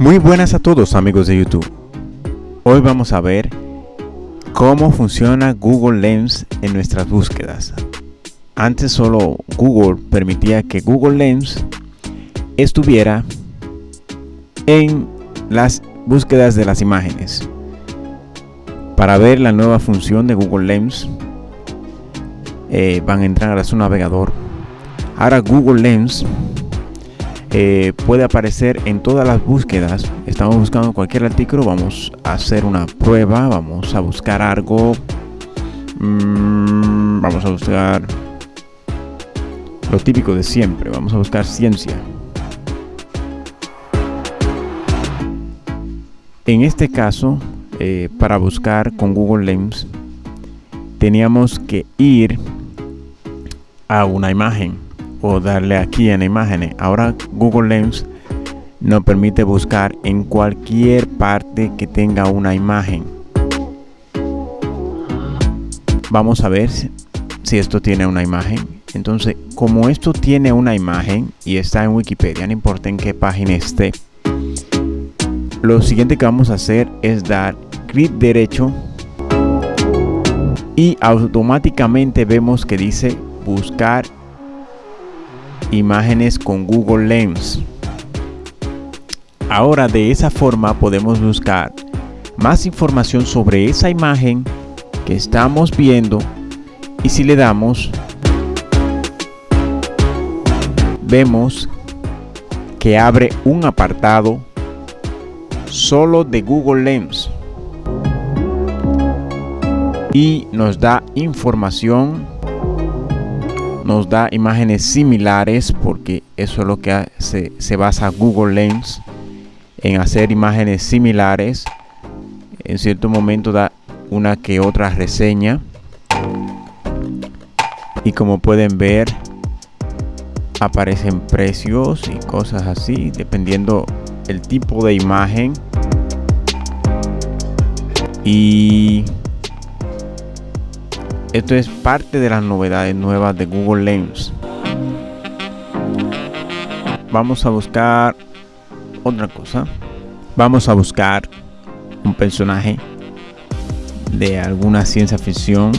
Muy buenas a todos amigos de YouTube. Hoy vamos a ver cómo funciona Google Lens en nuestras búsquedas. Antes solo Google permitía que Google Lens estuviera en las búsquedas de las imágenes. Para ver la nueva función de Google Lens eh, van a entrar a su navegador. Ahora Google Lens eh, puede aparecer en todas las búsquedas. Estamos buscando cualquier artículo, vamos a hacer una prueba, vamos a buscar algo. Mm, vamos a buscar lo típico de siempre, vamos a buscar ciencia. En este caso, eh, para buscar con Google Lens, teníamos que ir a una imagen o darle aquí en imágenes. Ahora Google Lens nos permite buscar en cualquier parte que tenga una imagen. Vamos a ver si esto tiene una imagen. Entonces, como esto tiene una imagen y está en Wikipedia, no importa en qué página esté, lo siguiente que vamos a hacer es dar clic derecho y automáticamente vemos que dice buscar imágenes con Google Lens. Ahora de esa forma podemos buscar más información sobre esa imagen que estamos viendo y si le damos vemos que abre un apartado solo de Google Lens y nos da información nos da imágenes similares porque eso es lo que hace, se basa Google Lens en hacer imágenes similares. En cierto momento da una que otra reseña. Y como pueden ver aparecen precios y cosas así dependiendo el tipo de imagen. Y esto es parte de las novedades nuevas de Google Lens. Vamos a buscar otra cosa. Vamos a buscar un personaje de alguna ciencia ficción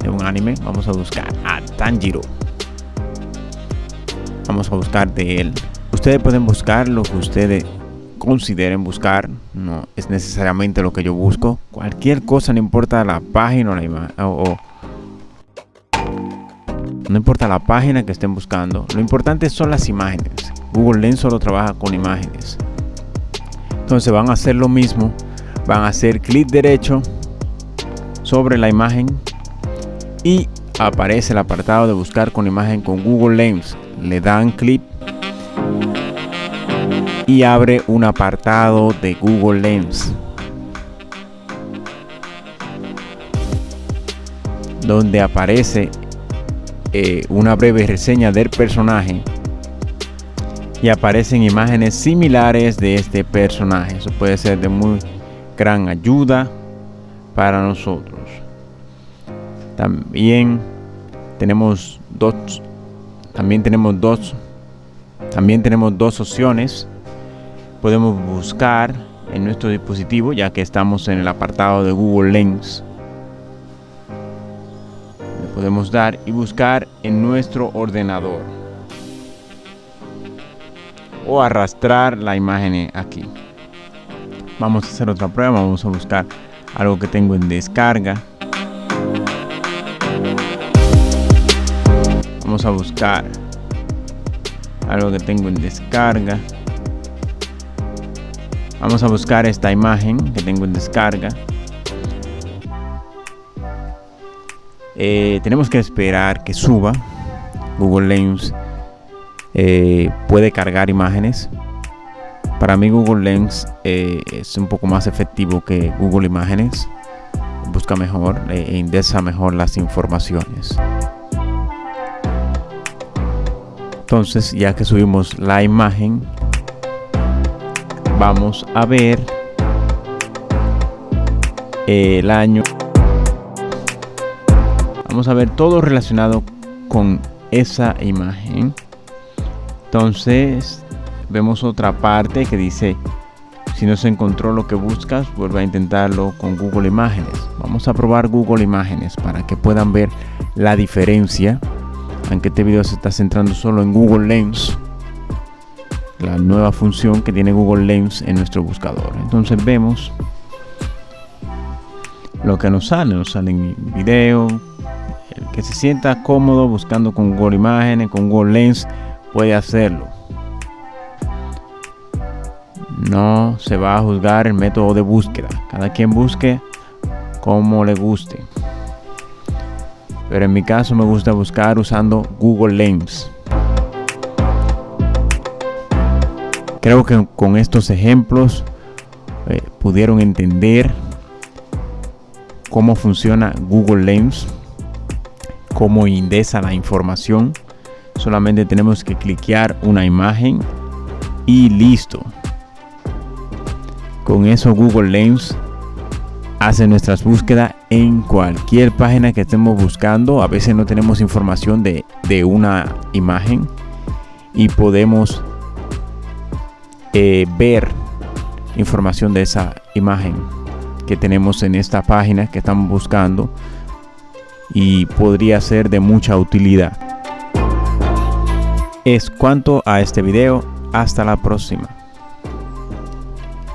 de un anime. Vamos a buscar a Tanjiro. Vamos a buscar de él. Ustedes pueden buscar lo que ustedes consideren buscar, no es necesariamente lo que yo busco. Cualquier cosa, no importa la página o la imagen, o, no importa la página que estén buscando, lo importante son las imágenes. Google Lens solo trabaja con imágenes. Entonces van a hacer lo mismo, van a hacer clic derecho sobre la imagen y aparece el apartado de buscar con imagen con Google Lens. Le dan clic y abre un apartado de Google Lens donde aparece eh, una breve reseña del personaje y aparecen imágenes similares de este personaje. Eso puede ser de muy gran ayuda para nosotros. También tenemos dos también tenemos dos también tenemos dos opciones podemos buscar en nuestro dispositivo ya que estamos en el apartado de Google Lens. Le podemos dar y buscar en nuestro ordenador. O arrastrar la imagen aquí. Vamos a hacer otra prueba vamos a buscar algo que tengo en descarga. Vamos a buscar algo que tengo en descarga Vamos a buscar esta imagen que tengo en descarga. Eh, tenemos que esperar que suba. Google Lens eh, puede cargar imágenes. Para mí Google Lens eh, es un poco más efectivo que Google Imágenes. Busca mejor e indesa mejor las informaciones. Entonces ya que subimos la imagen vamos a ver el año vamos a ver todo relacionado con esa imagen entonces vemos otra parte que dice si no se encontró lo que buscas, vuelve a intentarlo con Google Imágenes. Vamos a probar Google Imágenes para que puedan ver la diferencia. Aunque este video se está centrando solo en Google Lens, la nueva función que tiene Google Lens en nuestro buscador. Entonces vemos lo que nos sale. Nos sale en video. El que se sienta cómodo buscando con Google Imágenes, con Google Lens, puede hacerlo no se va a juzgar el método de búsqueda. Cada quien busque como le guste. Pero en mi caso me gusta buscar usando Google Lens. Creo que con estos ejemplos eh, pudieron entender cómo funciona Google Lens, cómo indesa la información. Solamente tenemos que cliquear una imagen y listo. Con eso Google Lens hace nuestras búsquedas en cualquier página que estemos buscando. A veces no tenemos información de, una imagen y podemos eh, ver información de esa imagen que tenemos en esta página que estamos buscando y podría ser de mucha utilidad. Es cuanto a este video. Hasta la próxima.